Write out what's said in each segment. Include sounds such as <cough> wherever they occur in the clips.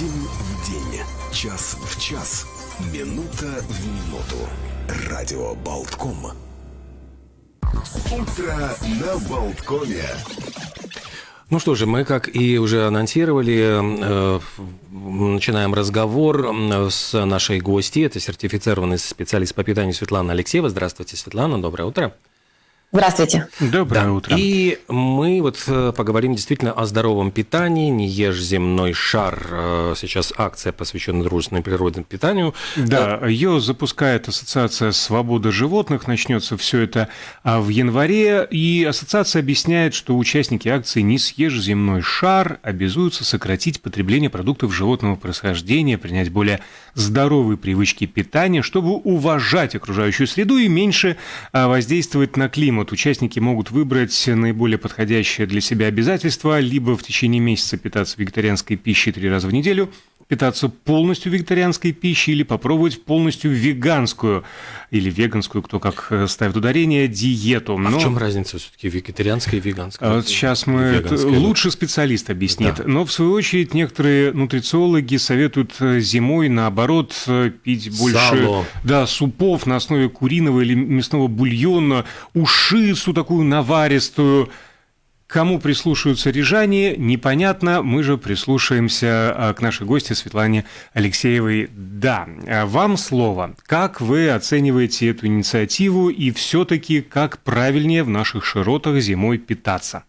День в день, час в час, минута в минуту. Радио Болтком. Утро на Болткоме. Ну что же, мы, как и уже анонсировали, э, начинаем разговор с нашей гостьей. Это сертифицированный специалист по питанию Светлана Алексеева. Здравствуйте, Светлана, доброе утро. Здравствуйте. Доброе Да. утро. И мы вот э, поговорим действительно о здоровом питании. Не ешь земной шар. Э, Сейчас акция, посвященная дружественному природному питанию. Да, ее запускает Ассоциация «Свобода животных». Начнется все это а, в январе. И ассоциация объясняет, что участники акции «Не съешь земной шар» обязуются сократить потребление продуктов животного происхождения, принять более здоровые привычки питания, чтобы уважать окружающую среду и меньше а, воздействовать на климат. Участники могут выбрать наиболее подходящее для себя обязательство, либо в течение месяца питаться вегетарианской пищей три раза в неделю, питаться полностью вегетарианской пищей или попробовать полностью веганскую или веганскую, кто как э, ставит ударение, диету. А Но- в чем разница все-таки вегетарианская и веганская? а сейчас мы Веганская, ну. лучше специалист объяснит. Да. Но в свою очередь некоторые нутрициологи советуют э, зимой наоборот э, пить больше Сало. да, супов на основе куриного или мясного бульона, ушицу такую наваристую. Кому прислушаются рижане, непонятно. Мы же прислушаемся а, к нашей гости Светлане Алексеевой. Да, а вам слово. Как вы оцениваете эту инициативу и все-таки как правильнее в наших широтах зимой питаться?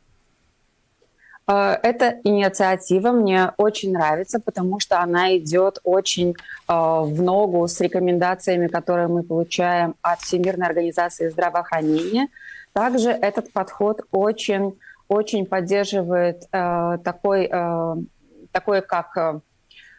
Э, Эта инициатива мне очень нравится, потому что она идет очень э, в ногу с рекомендациями, которые мы получаем от Всемирной организации здравоохранения. Также этот подход очень, очень поддерживает э, такой, э, такой, как э,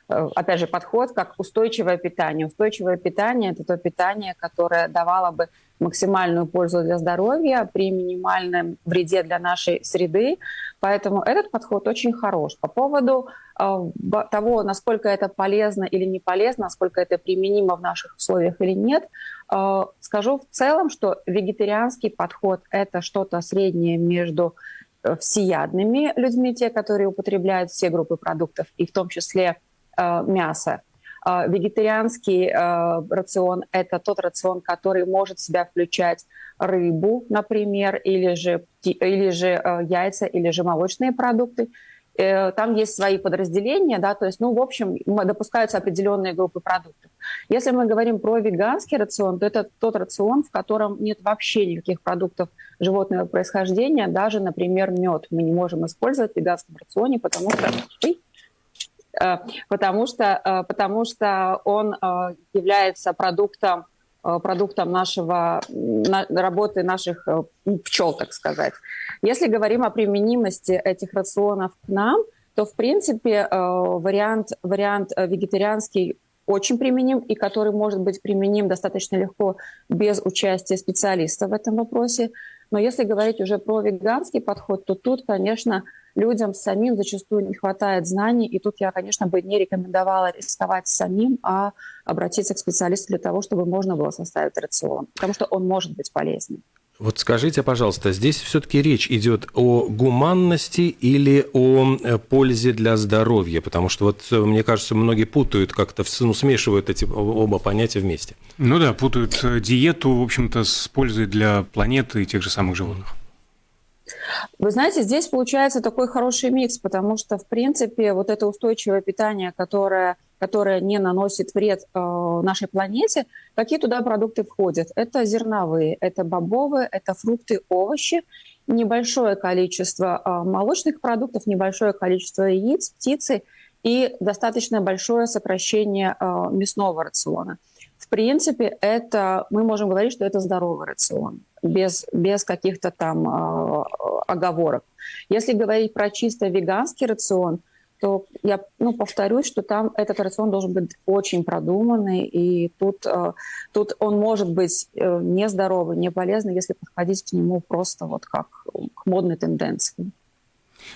э, опять же, подход как устойчивое питание. Устойчивое питание – это то питание, которое давало бы максимальную пользу для здоровья при минимальном вреде для нашей среды. Поэтому этот подход очень хорош. По поводу э, того, насколько это полезно или не полезно, насколько это применимо в наших условиях или нет, э, скажу в целом, что вегетарианский подход – это что-то среднее между всеядными людьми, те, которые употребляют все группы продуктов, и в том числе э, мясо. Э, Вегетарианский э, рацион – это тот рацион, который может в себя включать рыбу, например, или же, или же э, яйца, или же молочные продукты. Э, Там есть свои подразделения, да, то есть, ну, в общем, допускаются определенные группы продуктов. Если мы говорим про веганский рацион, то это тот рацион, в котором нет вообще никаких продуктов животного происхождения, даже, например, мед мы не можем использовать в веганском рационе, потому что... Э, потому что, э, потому что он является продуктом, продуктом нашего, на- работы наших э, пчел, так сказать. Если говорим о применимости этих рационов к нам, то, в принципе, э, вариант, вариант э, вегетарианский очень применим и который может быть применим достаточно легко без участия специалиста в этом вопросе. Но если говорить уже про веганский подход, то тут, конечно, людям самим зачастую не хватает знаний, и тут я, конечно, бы не рекомендовала рисковать самим, а обратиться к специалисту для того, чтобы можно было составить рацион, потому что он может быть полезным. Вот скажите, пожалуйста, здесь все-таки речь идет о гуманности или о э, пользе для здоровья? Потому что вот э, мне кажется, многие путают как-то, ну, смешивают эти оба понятия вместе. Ну да, путают э, диету, в общем-то, с пользой для планеты и тех же самых животных. Вы знаете, здесь получается такой хороший микс, потому что, в принципе, вот это устойчивое питание, которое, которое не наносит вред э, нашей планете, какие туда продукты входят? Это зерновые, это бобовые, это фрукты, овощи, небольшое количество э, молочных продуктов, небольшое количество яиц, птицы и достаточно большое сокращение э, мясного рациона. В принципе, это мы можем говорить, что это здоровый рацион, без, без каких-то там э, оговорок. Если говорить про чисто веганский рацион, то я ну, повторюсь, что там этот рацион должен быть очень продуманный, и тут, э, тут он может быть э, нездоровый, не полезный, если подходить к нему просто вот как к модной тенденции.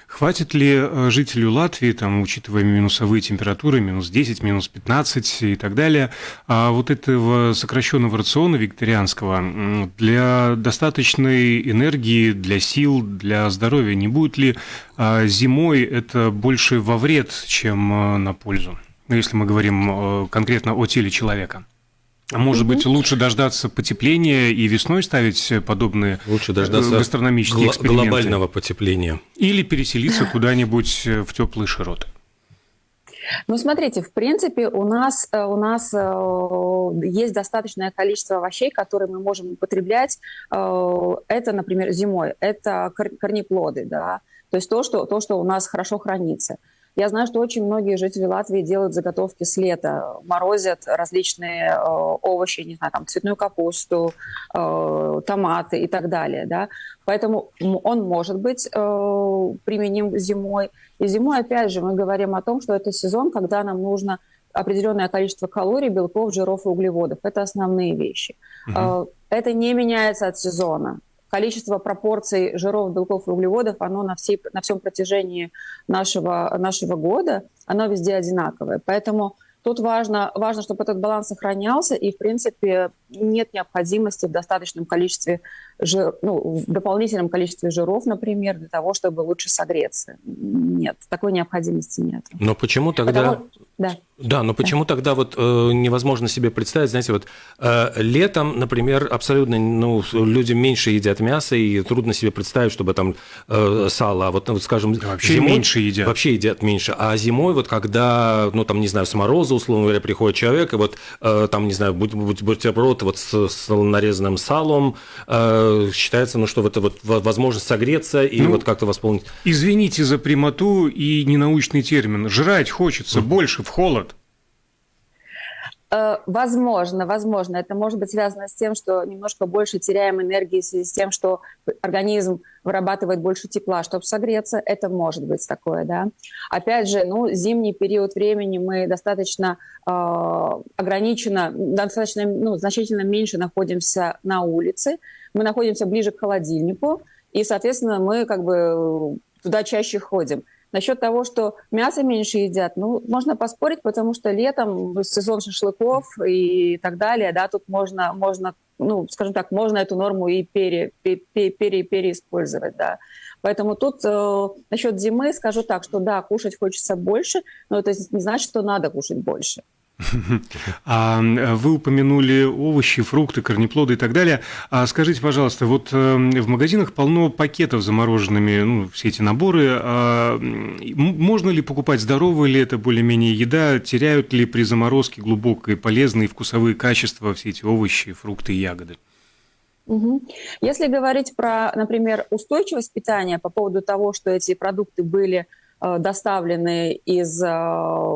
Хватит ли э, жителю Латвии, там, учитывая минусовые температуры, минус 10, минус 15 и так далее, а вот этого сокращенного рациона викторианского для достаточной энергии, для сил, для здоровья? Не будет ли а, зимой это больше во вред, чем э, на пользу? Ну, если мы говорим э, конкретно о теле человека. А может угу. быть, лучше дождаться потепления и весной ставить подобные лучше дождаться гастрономические эксперименты? глобального потепления. Или переселиться куда-нибудь в теплые широты? Ну, смотрите, в принципе, у нас, э, у нас э, есть достаточное количество овощей, которые мы можем употреблять. Э, это, например, зимой. Это корнеплоды, да, то есть то, что, то, что у нас хорошо хранится. Я знаю, что очень многие жители Латвии делают заготовки с лета, морозят различные э, овощи, не знаю, там цветную капусту, э, томаты и так далее, да. Поэтому он может быть э, применим зимой. И зимой, опять же, мы говорим о том, что это сезон, когда нам нужно определенное количество калорий, белков, жиров и углеводов. Это основные вещи. Угу. Это не меняется от сезона количество пропорций жиров, белков и углеводов, оно на, всей, на всем протяжении нашего, нашего года, оно везде одинаковое. Поэтому тут важно, важно, чтобы этот баланс сохранялся, и, в принципе, нет необходимости в достаточном количестве жир, ну, в дополнительном количестве жиров, например, для того, чтобы лучше согреться. Нет, такой необходимости нет. Но почему тогда... Потому... Да. Да, но почему да. тогда вот э, невозможно себе представить, знаете, вот э, летом, например, абсолютно, ну, люди меньше едят мясо, и трудно себе представить, чтобы там э, сало, а вот, вот скажем, вообще зимой, меньше едят. Вообще едят меньше. А зимой, вот когда, ну, там, не знаю, с мороза, условно говоря, приходит человек, и вот э, там, не знаю, будь, будь, бутерброд вот с, с нарезанным салом, э, считается, ну, что вот это вот возможность согреться и ну, вот как-то восполнить. Извините за прямоту и ненаучный термин. Жрать хочется mm. больше в холод. Э, возможно, возможно. Это может быть связано с тем, что немножко больше теряем энергии в связи с тем, что организм вырабатывает больше тепла, чтобы согреться. Это может быть такое, да. Опять же, ну, зимний период времени мы достаточно э, ограниченно, достаточно, ну, значительно меньше находимся на улице. Мы находимся ближе к холодильнику, и, соответственно, мы как бы туда чаще ходим. Насчет того, что мясо меньше едят, ну, можно поспорить, потому что летом сезон шашлыков и так далее, да, тут можно, можно ну, скажем так, можно эту норму и пере, пере, пере, переиспользовать, да. Поэтому тут э, насчет зимы скажу так, что да, кушать хочется больше, но это не значит, что надо кушать больше. А вы упомянули овощи, фрукты, корнеплоды и так далее. А скажите, пожалуйста, вот эм, в магазинах полно пакетов замороженными, ну, все эти наборы. А можно ли покупать здоровая ли это более-менее еда? Теряют ли при заморозке глубокие полезные вкусовые качества все эти овощи, фрукты и ягоды? Если говорить про, например, устойчивость питания по поводу того, что эти продукты были Э, доставлены из, э,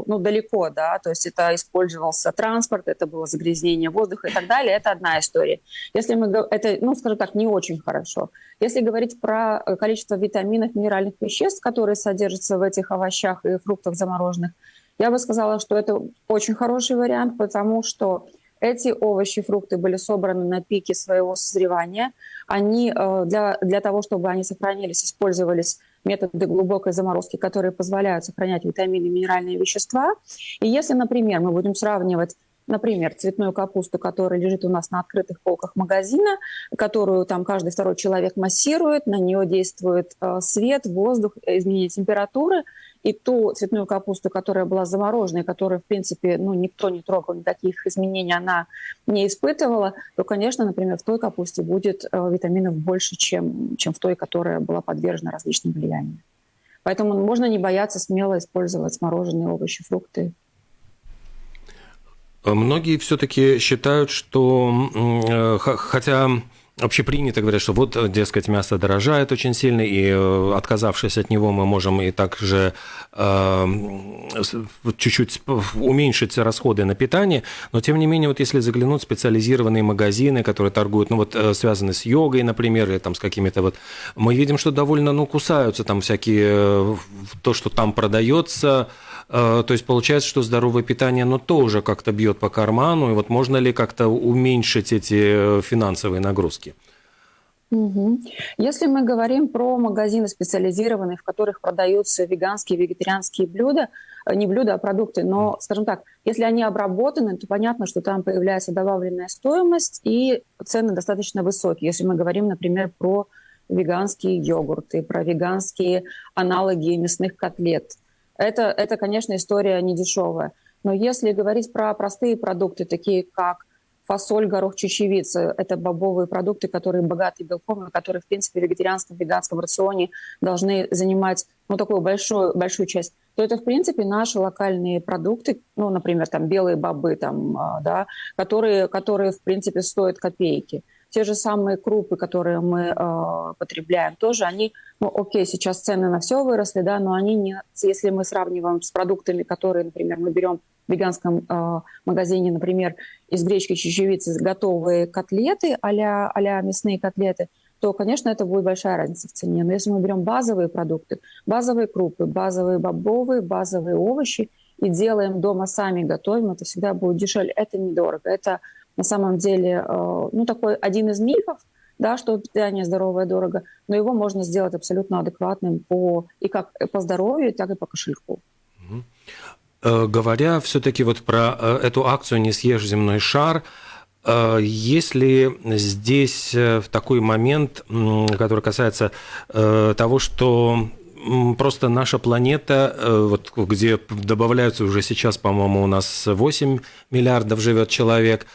ну, далеко, да, то есть это использовался транспорт, это было загрязнение воздуха и так далее, это одна история. Если мы, это, ну, скажем так, не очень хорошо. Если говорить про э, количество витаминов, минеральных веществ, которые содержатся в этих овощах и фруктах замороженных, я бы сказала, что это очень хороший вариант, потому что эти овощи, фрукты были собраны на пике своего созревания. Они для, для того, чтобы они сохранились, использовались методы глубокой заморозки, которые позволяют сохранять витамины и минеральные вещества. И если, например, мы будем сравнивать например, цветную капусту, которая лежит у нас на открытых полках магазина, которую там каждый второй человек массирует, на нее действует э, свет, воздух, изменение температуры, и ту цветную капусту, которая была замороженной, которую, в принципе, ну, никто не трогал, никаких изменений она не испытывала, то, конечно, например, в той капусте будет э, витаминов больше, чем, чем в той, которая была подвержена различным влияниям. Поэтому можно не бояться смело использовать смороженные овощи, фрукты. Многие все-таки считают, что э, хотя общепринято говорят, что вот, дескать, мясо дорожает очень сильно, и э, отказавшись от него, мы можем и также э, чуть-чуть уменьшить расходы на питание. Но, тем не менее, вот если заглянуть в специализированные магазины, которые торгуют, ну вот э, связаны с йогой, например, или там с какими-то вот, мы видим, что довольно, ну, кусаются там всякие, э, то, что там продается, то есть получается, что здоровое питание, оно тоже как-то бьет по карману, и вот можно ли как-то уменьшить эти финансовые нагрузки? Угу. Если мы говорим про магазины специализированные, в которых продаются веганские, вегетарианские блюда, э, не блюда, а продукты, но, скажем так, если они обработаны, то понятно, что там появляется добавленная стоимость и цены достаточно высокие. Если мы говорим, например, про веганские йогурты, про веганские аналоги мясных котлет. Это, это конечно, история не дешевая. Но если говорить про простые продукты, такие как фасоль, горох, чечевица. Это бобовые продукты, которые богаты белком, которые, в принципе, в вегетарианском, веганском рационе должны занимать ну, такую большую, большую часть то это, в принципе, наши локальные продукты, ну, например, там белые бобы, там, а, да, которые, которые, в принципе, стоят копейки. Те же самые крупы, которые мы э, потребляем, тоже они, ну, окей, сейчас цены на все выросли, да, но они не, если мы сравниваем с продуктами, которые, например, мы берем в веганском э, магазине, например, из гречки чечевицы готовые котлеты а-ля, мясные котлеты, то, конечно, это будет большая разница в цене. Но если мы берем базовые продукты, базовые крупы, базовые бобовые, базовые овощи и делаем дома сами, готовим, это всегда будет дешевле. Это недорого. Это на самом деле э, ну, такой один из мифов, да, что питание здоровое дорого, но его можно сделать абсолютно адекватным по, и как по здоровью, так и по кошельку. Э, говоря все-таки вот про э, эту акцию «Не съешь земной шар», э, если здесь в такой момент, который касается того, что просто наша планета, вот где добавляются уже сейчас, по-моему, у нас 8 миллиардов живет человек,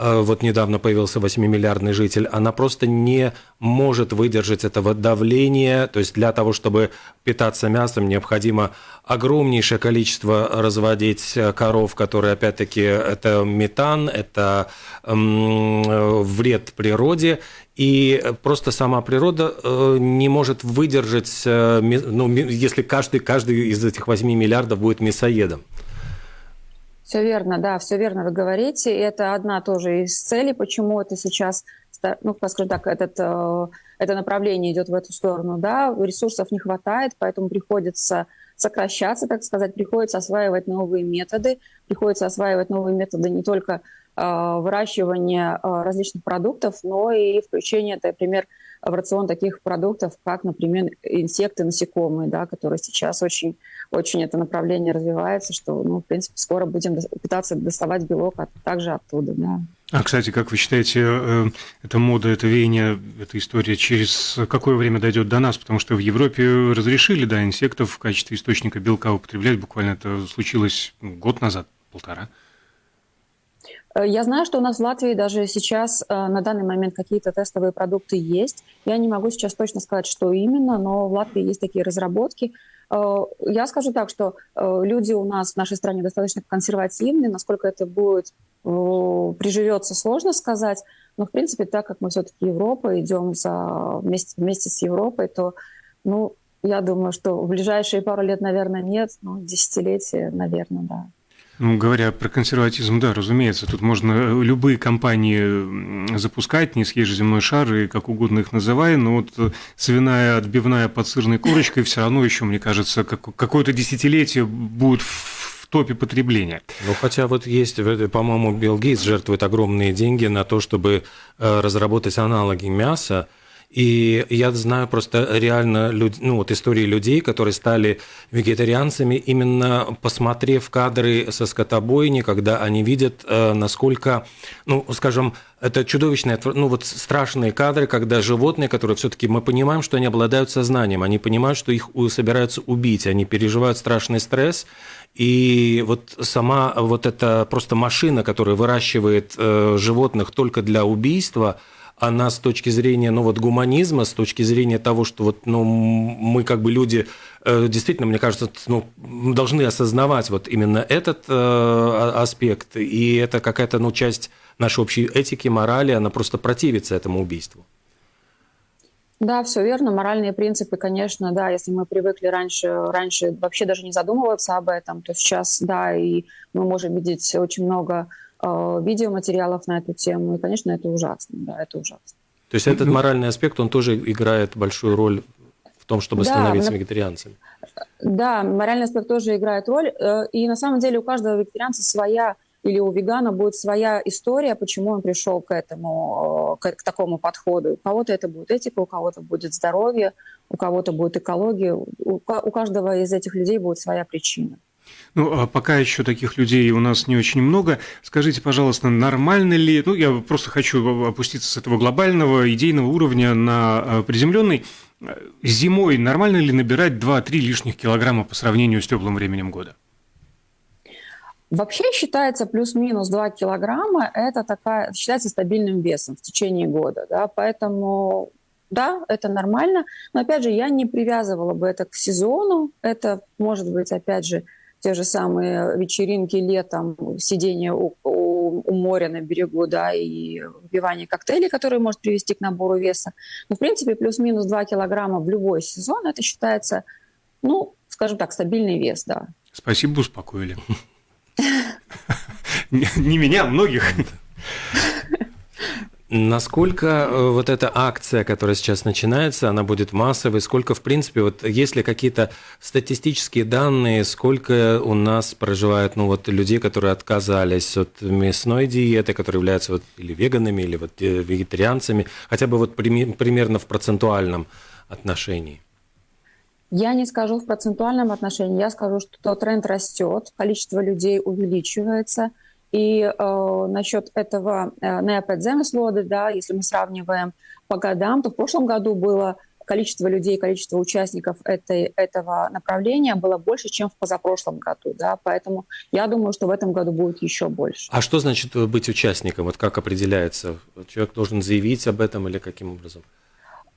вот недавно появился 8-миллиардный житель, она просто не может выдержать этого давления. То есть для того, чтобы питаться мясом, необходимо огромнейшее количество разводить коров, которые, опять-таки, это метан, это эм, вред природе. И просто сама природа э, не может выдержать, э, ну, если каждый, каждый из этих 8 миллиардов будет мясоедом. Все верно, да, все верно вы говорите. И это одна тоже из целей, почему это сейчас, ну, скажем так, этот, э, это направление идет в эту сторону. Да, ресурсов не хватает, поэтому приходится сокращаться, так сказать, приходится осваивать новые методы, приходится осваивать новые методы не только э, выращивания э, различных продуктов, но и включение, например, в рацион таких продуктов, как, например, инсекты, насекомые, да, которые сейчас очень, очень это направление развивается, что, ну, в принципе, скоро будем пытаться доставать белок от, также оттуда, да. А, кстати, как вы считаете, э, эта мода, это веяние, эта история через какое время дойдет до нас? Потому что в Европе разрешили, да, инсектов в качестве источника белка употреблять. Буквально это случилось год назад, полтора. Э, я знаю, что у нас в Латвии даже сейчас э, на данный момент какие-то тестовые продукты есть. Я не могу сейчас точно сказать, что именно, но в Латвии есть такие разработки. Э, я скажу так, что люди у нас в нашей стране достаточно консервативны. Насколько это будет приживется, сложно сказать. Но, в принципе, так как мы все-таки Европа, идем за, вместе, вместе с Европой, то, ну, я думаю, что в ближайшие пару лет, наверное, нет, но десятилетия, наверное, да. Ну, говоря про консерватизм, да, разумеется, тут можно любые компании запускать, не съешь земной шар и как угодно их называй, но вот свиная отбивная под сырной корочкой все равно еще, мне кажется, какое-то десятилетие будет в топе потребления. Ну, хотя вот есть, по-моему, Билл Гейтс жертвует огромные деньги на то, чтобы э, разработать аналоги мяса, и я знаю просто реально люд... ну, вот истории людей, которые стали вегетарианцами, именно посмотрев кадры со скотобойни, когда они видят, э, насколько, ну, скажем, это чудовищные, ну вот страшные кадры, когда животные, которые все-таки мы понимаем, что они обладают сознанием, они понимают, что их собираются убить, они переживают страшный стресс, и вот сама вот эта просто машина, которая выращивает э, животных только для убийства, она с точки зрения, ну вот гуманизма, с точки зрения того, что вот, ну, мы как бы люди, э, действительно, мне кажется, ну, должны осознавать вот именно этот э, аспект, и это какая-то, ну, часть нашей общей этики, морали, она просто противится этому убийству. Да, все верно. Моральные принципы, конечно, да, если мы привыкли раньше, раньше вообще даже не задумываться об этом, то сейчас, да, и мы можем видеть очень много видеоматериалов на эту тему. И, конечно, это ужасно. Да, это ужасно. То есть этот моральный аспект, он тоже играет большую роль в том, чтобы да, становиться вегетарианцем? Да, моральный аспект тоже играет роль. Э, и на самом деле у каждого вегетарианца своя или у вегана будет своя история, почему он пришел к этому, к, к такому подходу. У кого-то это будет этика, у кого-то будет здоровье, у кого-то будет экология. У, у каждого из этих людей будет своя причина. Ну, а пока еще таких людей у нас не очень много. Скажите, пожалуйста, нормально ли, ну, я просто хочу опуститься с этого глобального идейного уровня на а, приземленный. Зимой нормально ли набирать 2-3 лишних килограмма по сравнению с теплым временем года? Вообще считается плюс-минус 2 килограмма, это такая, считается стабильным весом в течение года, да, поэтому да, это нормально, но опять же я не привязывала бы это к сезону, это может быть опять же те же самые вечеринки летом, сидение у, у, у моря на берегу, да, и выпивание коктейлей, которые может привести к набору веса. Но, в принципе, плюс-минус 2 килограмма в любой сезон, это считается, ну, скажем так, стабильный вес, да. Спасибо, успокоили. <laughs> Не меня, а многих. Насколько э, вот эта акция, которая сейчас начинается, она будет массовой? Сколько, в принципе, вот есть ли какие-то статистические данные, сколько у нас проживает, ну вот людей, которые отказались от мясной диеты, которые являются вот или веганами, или вот э, вегетарианцами, хотя бы вот примерно в процентуальном отношении? Я не скажу в процентуальном отношении, я скажу, что тренд растет, количество людей увеличивается – и э, насчет этого э, неопедземеслоды, да, если мы сравниваем по годам, то в прошлом году было количество людей, количество участников этой, этого направления было больше, чем в позапрошлом году. Да? Поэтому я думаю, что в этом году будет еще больше. А что значит быть участником? Вот как определяется? Человек должен заявить об этом или каким образом?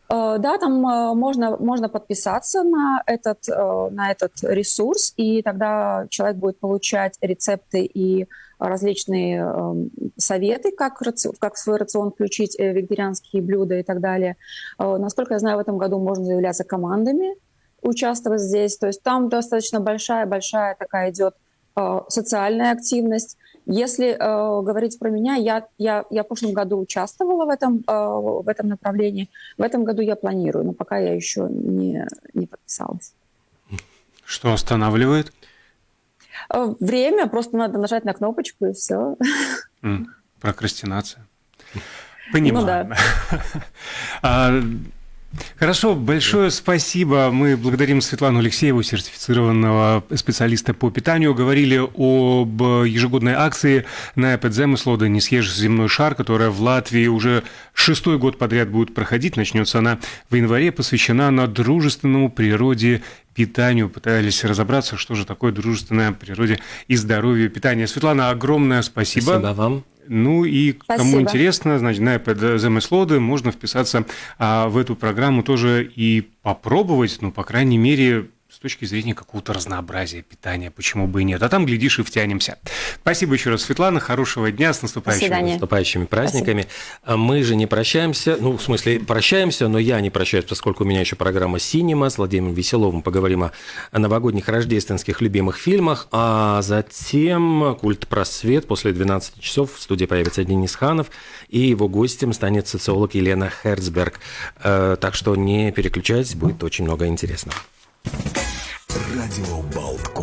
Э, да, там э, можно, можно подписаться на этот, э, на этот ресурс, и тогда человек будет получать рецепты и различные эм, советы, как, как в свой рацион включить вегетарианские блюда и так далее. Насколько я знаю, в этом году можно заявляться командами, участвовать здесь. То есть там достаточно большая-большая такая идет социальная активность. Если э, говорить про меня, я, я, я в прошлом году участвовала в этом, э, в этом направлении. В этом году я планирую, но пока я еще не, не подписалась. Что останавливает? Э, время, просто надо нажать на кнопочку и все. Прокрастинация. Понимаю. Ну, да. <laughs> Хорошо, большое спасибо. Мы благодарим Светлану Алексееву, сертифицированного специалиста по питанию. Говорили об ежегодной акции на Эпидземыслода «Не съешь земной шар», которая в Латвии уже шестой год подряд будет проходить. Начнется она в январе, посвящена на дружественному природе питанию, пытались разобраться, что же такое дружественное природе и здоровье питания. Светлана, огромное спасибо. Спасибо вам. Ну и Спасибо. кому интересно, значит, на замыслоды можно вписаться а, в эту программу тоже и попробовать, ну, по крайней мере, с точки зрения какого-то разнообразия питания, почему бы и нет. А там, глядишь, и втянемся. Спасибо еще раз, Светлана, хорошего дня, с наступающими, наступающими праздниками. Спасибо. Мы же не прощаемся, ну, в смысле, прощаемся, но я не прощаюсь, поскольку у меня еще программа «Синема» с Владимиром Веселовым. Поговорим о новогодних рождественских любимых фильмах, а затем «Культ просвет» после 12 часов в студии появится Денис Ханов, и его гостем станет социолог Елена Херцберг. Э, так что не переключайтесь, будет очень много интересного. Радио Болткома.